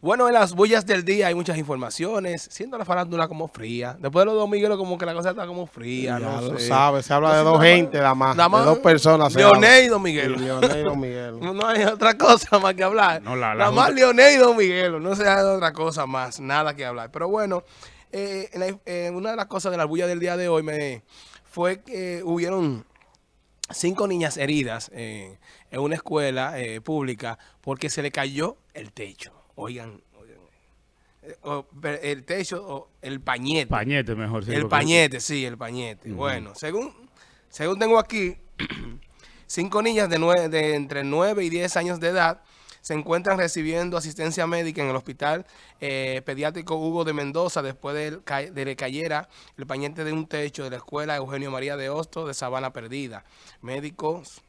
Bueno, en las bullas del día hay muchas informaciones, siendo la farándula como fría. Después de los dos Miguelos como que la cosa está como fría, Ya no lo sé. sabe, se habla de dos gente nada más, nada más de dos personas. Leonel y Don Miguelo. Y Leonel y Don Miguelo. No hay otra cosa más que hablar. No, la- la Nada más Leonel y Don Miguelo. No se hay otra cosa más. Nada que hablar. Pero bueno, eh, en la- eh, una de las cosas de la bulla del día de hoy me fue que hubieron cinco niñas heridas eh, en una escuela eh, pública porque se le cayó el techo. Oigan, oigan. Eh, o- el techo, o el pañete. Pañete mejor. sí, El pañete, sí, el pañete. Bueno, según, según tengo aquí, cinco niñas de, nue- de entre 9 y 10 años de edad se encuentran recibiendo asistencia médica en el hospital eh, pediátrico Hugo de Mendoza después de, ca- de cayera el pañete de un techo de la escuela Eugenio María de Hosto de Sabana Perdida. Médicos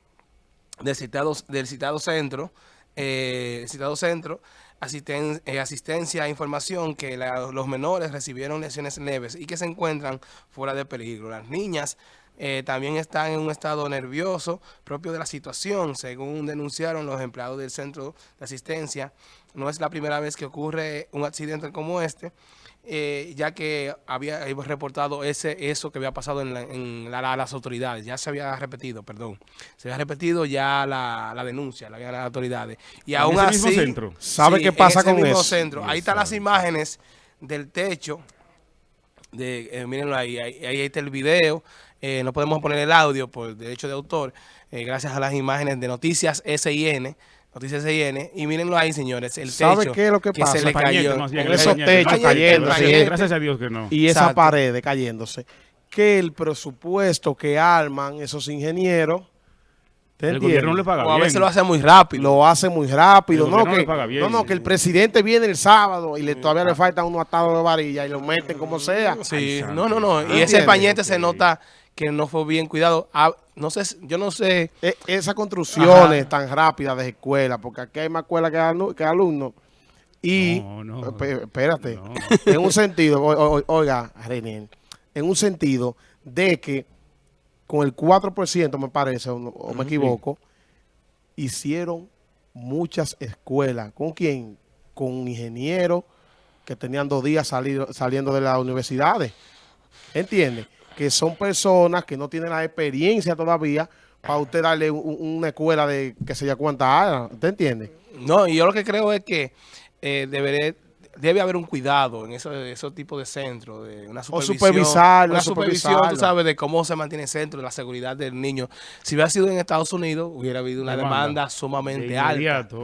del citado, del citado centro, eh, citado centro, asisten- eh, asistencia a información que los menores recibieron lesiones leves y que se encuentran fuera de peligro. Las niñas eh, también están en un estado nervioso propio de la situación, según denunciaron los empleados del centro de asistencia. No es la primera vez que ocurre un accidente como este, eh, ya que había hemos reportado ese eso que había pasado en, la- en la- la- las autoridades, ya se había repetido, perdón, se había repetido ya la, la denuncia, la había las autoridades. Y ¿En aún ese así, mismo centro? ¿Sabe sí, qué pasa en ese con mismo eso? centro. Ahí están las imágenes del techo, de, eh, mírenlo ahí, ahí, ahí está el video, eh, no podemos poner el audio por derecho de autor, eh, gracias a las imágenes de Noticias SIN, Noticias SIN, y mírenlo ahí, señores, el ¿Sabe techo qué es lo que pasa? se le cayó. bien, con esos techos sí. Gracias a Dios que no. Y Exacto. paredes cayéndose. Que el presupuesto que arman esos ingenieros, ¿te El entiendes? gobierno no le paga O a bien. veces lo hace muy rápido. lo hace muy rápido, ¿no? Que, bien. no, no, que el presidente viene el sábado y le, todavía le falta uno atado de varilla y lo meten como sea. Sí, Ay, no, no, no. Y ese pañete se nota que no fue bien cuidado. Ah, no sé, yo no sé. E- esas construcciones Ajá. tan rápidas de escuelas, porque aquí hay más escuelas que, alumnos que alumnos. Y, No, espérate, No. en un sentido, o- o- oiga, René, en un sentido de que con el 4%, me parece, o, me equivoco, hicieron muchas escuelas. ¿Con quién? Con ingenieros que tenían dos días salido- saliendo de las universidades. ¿Entiendes? Que son personas que no tienen la experiencia todavía para usted darle un- un- una escuela de que se ya cuánta años. ¿Usted entiende? No, y yo lo que creo es que eh, deberé- debe haber un cuidado en esos, esos tipos de centros, de una supervisión. supervisarlo, Una supervisión, supervisarlo. tú sabes, de cómo se mantiene el centro, de la seguridad del niño. Si hubiera sido en Estados Unidos, hubiera habido una Demanda. demanda, sumamente De alta. yo, yo-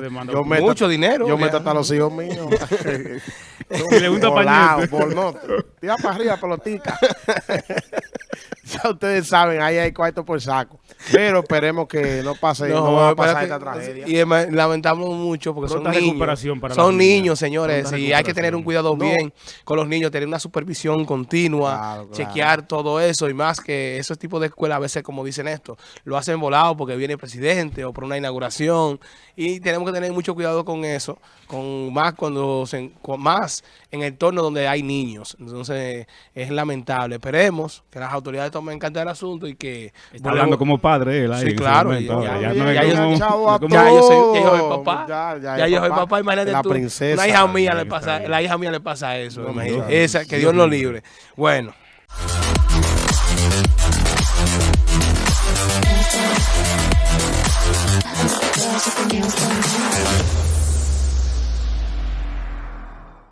demanda. yo meto- Mucho dinero, Yo ya. meto hasta los hijos míos. Le gusta Volado. Tira para arriba, pelotica. ya ustedes saben, ahí hay cuarto por saco. Pero esperemos que no pase, no, va a pasar esta tragedia. Y lamentamos mucho porque Pronta son niños. recuperación para son niños, señores, Pronta y hay que tener un cuidado bien con los niños, tener una supervisión continua, Claro, claro. chequear todo eso y más que esos tipos de escuelas a veces, como dicen esto, lo hacen volado porque viene el presidente o por una inauguración y tenemos que tener mucho cuidado con eso, con más cuando se, con más en el entorno donde hay niños. Entonces es lamentable. Esperemos que las autoridades tomen en cuenta el asunto y que Está hablando como padre él ahí Sí, claro, ya- yo soy, papá. Ya, yo soy papá. imagínate La tú. princesa. Una hija mía le Está pasa, bien. la hija mía le pasa eso. Esa, que Dios lo libre. Bueno.